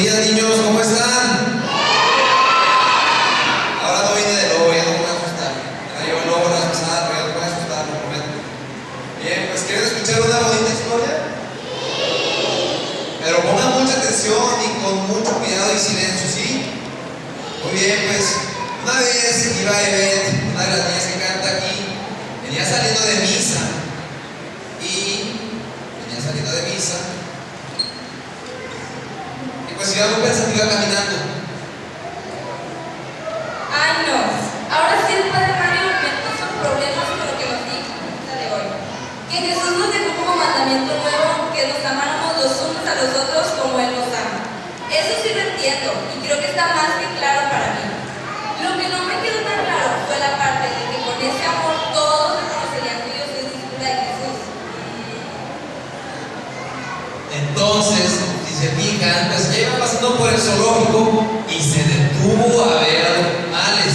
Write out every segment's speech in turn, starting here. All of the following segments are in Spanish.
días niños, ¿cómo están? Ahora no vine de nuevo, ya no me voy a asustar. Yo no voy a asustar, ya no voy a asustar, lo prometo. Bien, pues ¿quieren escuchar una bonita historia? Pero pongan mucha atención y con mucho cuidado y silencio, ¿sí? Muy bien, pues una vez iba a Evette, una de las niñas que canta aquí, venía saliendo de misa. Y venía saliendo de misa iba muy pensativa caminando. Ay, no. Ahora sí el Padre Mario me puso problemas con lo que nos dijo de hoy. Que Jesús nos dejó como mandamiento nuevo que nos amáramos los unos a los otros como Él nos ama. Eso sí lo entiendo y creo que está más que claro para mí. Lo que no me quedó tan claro fue la parte de que con ese amor todos reconocerían que yo soy discípula de Jesús. Entonces, si se fijan, pues iba por el zoológico y se detuvo a ver a los animales.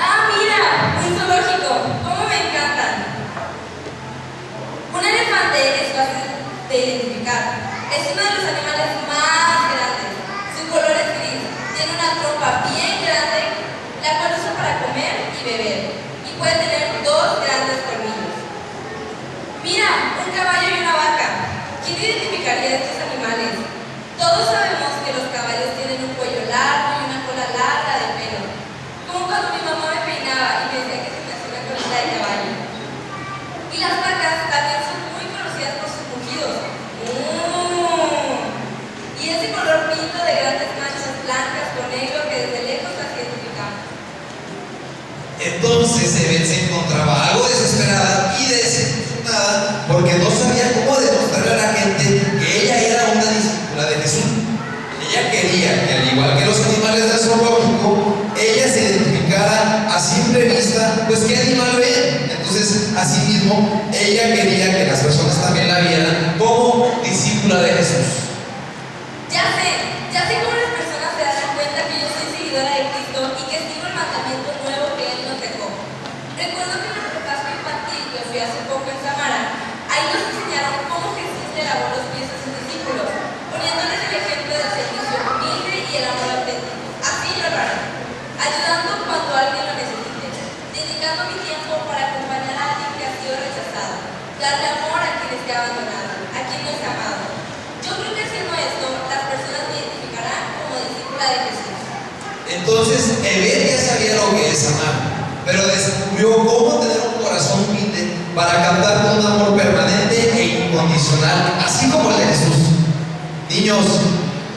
Ah, mira, un zoológico. ¿Cómo me encantan? Un elefante es fácil de identificar. Es uno de los animales más grandes. Su color es gris. Tiene una trompa bien grande, la cual usa para comer y beber. Y puede tener dos grandes colmillos. Mira, un caballo y una vaca. ¿Quién identificaría estos animales? Todos sabemos que los caballos tienen un cuello largo y una cola larga de pelo. Como cuando mi mamá me peinaba y me decía que se me hacía una colita de caballo. Y las vacas también son muy conocidas por sus mugidos. ¡Mm! Y ese color pinto de grandes manchas blancas con negro que desde lejos las identificamos. Entonces se encontraba algo desesperada y desilusionada porque no sabía cómo demostrarle a la gente que ella era una discípula de Jesús. Ella quería que al igual que los animales del zoológico, ella se identificara a simple vista, pues qué animal ve. Entonces, asimismo, ella quería que las personas también la vieran como discípula de Jesús. Ya sé, ya sé cómo las personas se darán cuenta que yo soy seguidora de Cristo y que sigo el mandamiento nuevo que Él nos dejó. Recuerdo que en nuestro casco infantil que fui hace poco en Samara, ahí nos enseñaron cómo Jesús le lavó los pies a sus discípulos, poniéndoles el ejemplo del servicio humilde y el amor auténtico. Así yo lo haré, ayudando cuando alguien lo necesite, dedicando mi tiempo para acompañar a alguien que ha sido rechazado, darle amor a quien esté abandonado, a quien no esté amado. Yo creo que haciendo esto, las personas me identificarán como discípula de Jesús. Entonces, Ebed ya sabía lo que es amar, pero descubrió cómo tener un corazón humilde para captar un amor permanente e incondicional, así como el de Jesús. Niños,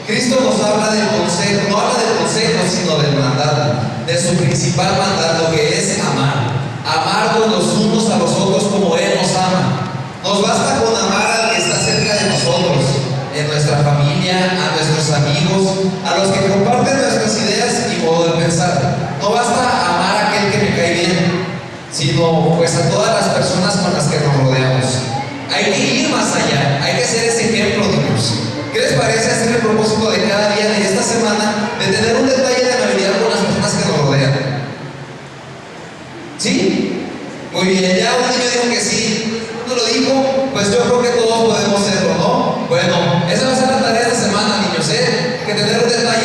Cristo nos habla del consejo, no habla del consejo, sino del mandato, de su principal mandato que es amar. Amarnos los unos a los otros como Él nos ama. Nos basta con amar al que está cerca de nosotros, en nuestra familia, a nuestros amigos, a los que comparten nuestras ideas y modo de pensar. No basta amar a aquel que me cae bien, sino pues a todas las personas con las que nos rodeamos. Hay que ir más allá, hay que ser ese ejemplo, niños. ¿Qué les parece hacer el propósito de cada día de esta semana de tener un detalle de amabilidad con las personas que nos rodean? ¿Sí? Muy bien, ya un niño dijo que sí, uno lo dijo, pues yo creo que todos podemos hacerlo, ¿no? Bueno, esa va a ser la tarea de esta semana, niños, ¿eh? Que tener un detalle